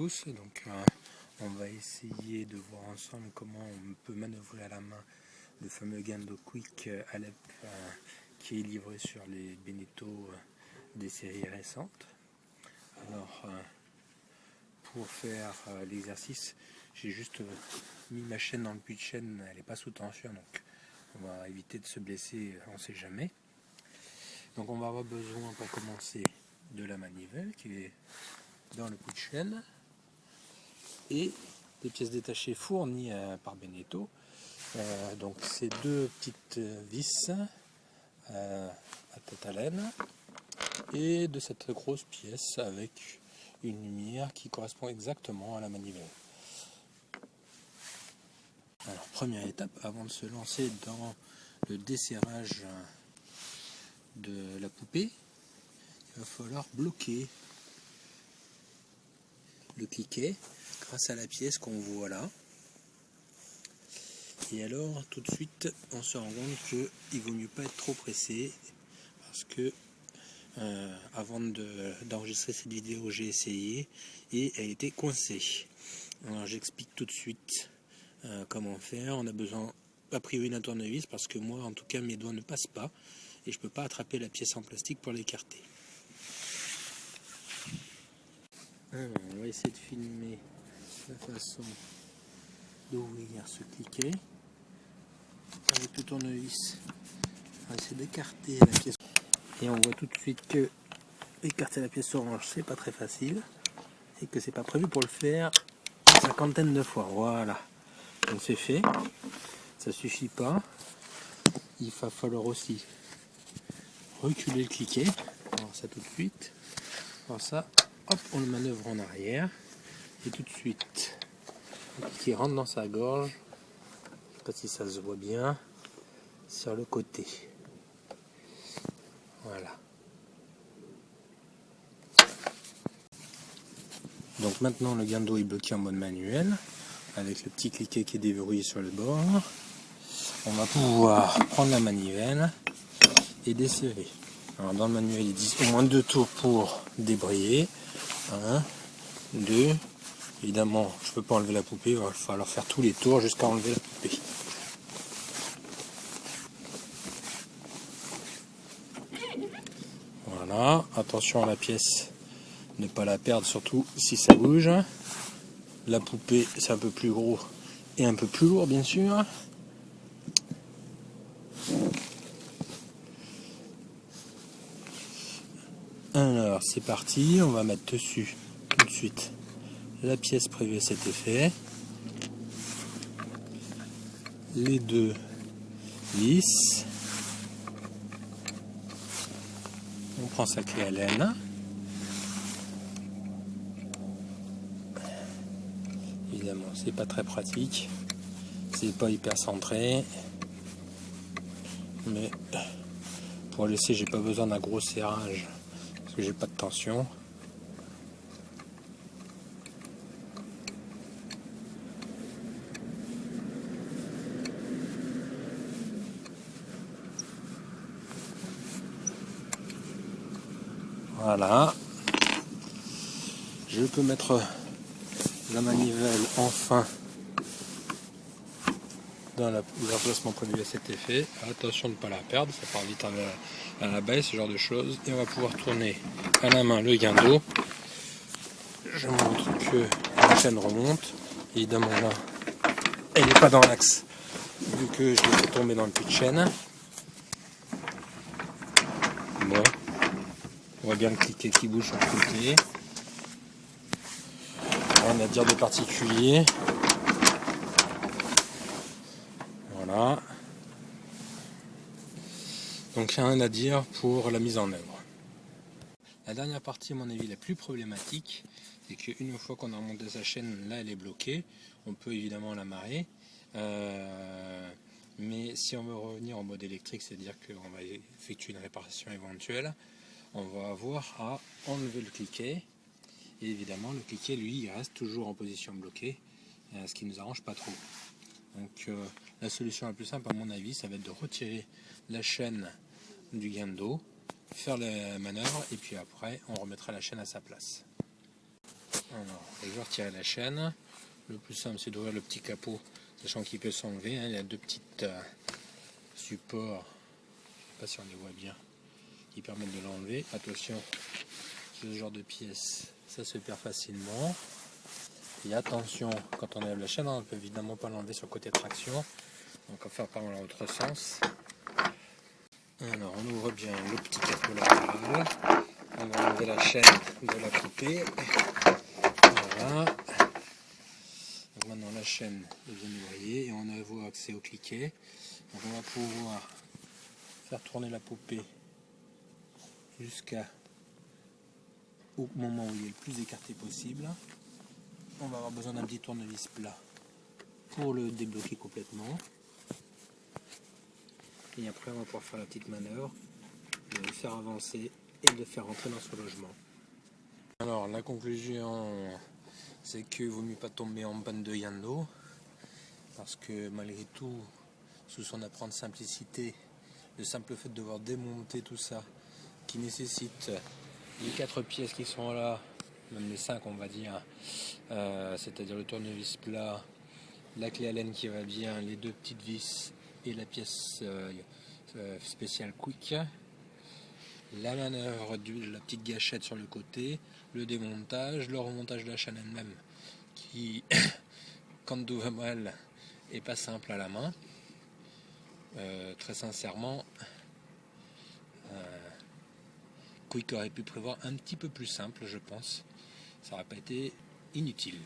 euh, on va essayer de voir ensemble comment on peut manœuvrer à la main le fameux Gando Quick Alep euh, qui est livré sur les Beneteau euh, des séries récentes. Alors pour faire l'exercice, j'ai juste mis ma chaîne dans le puits de chaîne, elle n'est pas sous tension donc on va éviter de se blesser, on ne sait jamais. Donc on va avoir besoin pour commencer de la manivelle qui est dans le puits de chaîne des pièces détachées fournies euh, par Beneteau. Euh, donc ces deux petites vis euh, à tête à laine et de cette grosse pièce avec une lumière qui correspond exactement à la manivelle. Alors première étape avant de se lancer dans le desserrage de la poupée, il va falloir bloquer le cliquet grâce à la pièce qu'on voit là. Et alors tout de suite on se rend compte qu'il vaut mieux pas être trop pressé parce que euh, avant d'enregistrer cette vidéo j'ai essayé et elle était coincée. Alors j'explique tout de suite euh, comment faire. On a besoin a priori d'un tournevis parce que moi en tout cas mes doigts ne passent pas et je peux pas attraper la pièce en plastique pour l'écarter. On va essayer de filmer la façon d'ouvrir ce cliquet avec le tournevis. On va essayer d'écarter la pièce et on voit tout de suite que écarter la pièce orange c'est pas très facile et que c'est pas prévu pour le faire une cinquantaine de fois. Voilà, donc c'est fait. Ça suffit pas. Il va falloir aussi reculer le cliquet. Alors ça tout de suite. Alors ça, hop, on le manœuvre en arrière. Et tout de suite, qui rentre dans sa gorge. Je sais pas si ça se voit bien. Sur le côté. Voilà. Donc maintenant le guindo est bloqué en mode manuel avec le petit cliquet qui est déverrouillé sur le bord. On va pouvoir prendre la manivelle et desserrer. Alors dans le manuel il dit au moins deux tours pour débrayer. Un, deux. Évidemment, je ne peux pas enlever la poupée, il va falloir faire tous les tours jusqu'à enlever la poupée. Voilà, attention à la pièce, ne pas la perdre, surtout si ça bouge. La poupée, c'est un peu plus gros et un peu plus lourd, bien sûr. C'est parti, on va mettre dessus tout de suite la pièce prévue à cet effet. Les deux vis. On prend sa clé à laine. Évidemment, c'est pas très pratique. C'est pas hyper centré. Mais pour laisser, j'ai pas besoin d'un gros serrage parce que j'ai pas de tension. Voilà. Je peux mettre la manivelle enfin dans l'emplacement prévu à cet effet. Attention de ne pas la perdre, ça part vite à la, baisse, ce genre de choses. Et on va pouvoir tourner à la main le guindo. Je montre que la chaîne remonte. Évidemment là, elle n'est pas dans l'axe, vu que je vais tomber dans le puits de chaîne. Bon. On voit bien le cliquet qui bouge sur le côté. Rien à dire de particulier. Voilà. Donc rien à dire pour la mise en œuvre. La dernière partie, à mon avis, la plus problématique, c'est qu'une fois qu'on a remonté sa chaîne, là elle est bloquée. On peut évidemment la marrer. Euh, mais si on veut revenir en mode électrique, c'est-à-dire qu'on va effectuer une réparation éventuelle, on va avoir à enlever le cliquet. Et évidemment, le cliquet, lui, il reste toujours en position bloquée, euh, ce qui ne nous arrange pas trop. Donc euh, la solution la plus simple, à mon avis, ça va être de retirer la chaîne du guindo, faire la manœuvre, et puis après, on remettra la chaîne à sa place. Alors, je vais retirer la chaîne. Le plus simple, c'est d'ouvrir le petit capot, sachant qu'il peut s'enlever. Hein. Il y a deux petits euh, supports, je ne sais pas si on les voit bien, qui permettent de l'enlever. Attention, ce genre de pièces, ça se perd facilement. Et attention, quand on enlève la chaîne, on ne peut évidemment pas l'enlever sur le côté traction. Donc on va faire par l'autre sens. Alors on ouvre bien le petit capot. On va enlever la chaîne de la poupée. Voilà. Maintenant la chaîne est bien noyée et on a accès au cliquet. Donc on va pouvoir faire tourner la poupée jusqu'à au moment où il est le plus écarté possible on va avoir besoin d'un petit tournevis plat pour le débloquer complètement. Et après, on va pouvoir faire la petite manœuvre de le faire avancer et de le faire rentrer dans ce logement. Alors, la conclusion, c'est que vaut mieux pas tomber en panne de Yando, parce que malgré tout, sous son apprendre simplicité, le simple fait de devoir démonter tout ça, qui nécessite les quatre pièces qui sont là, même les 5 on va dire, euh, c'est-à-dire le tournevis plat, la clé Allen qui va bien, les deux petites vis et la pièce euh, euh, spéciale quick, la manœuvre de la petite gâchette sur le côté, le démontage, le remontage de la chaîne elle-même qui, quand va mal, est pas simple à la main. très sincèrement, Quick aurait pu prévoir un petit peu plus simple, je pense ça n'aurait pas été inutile.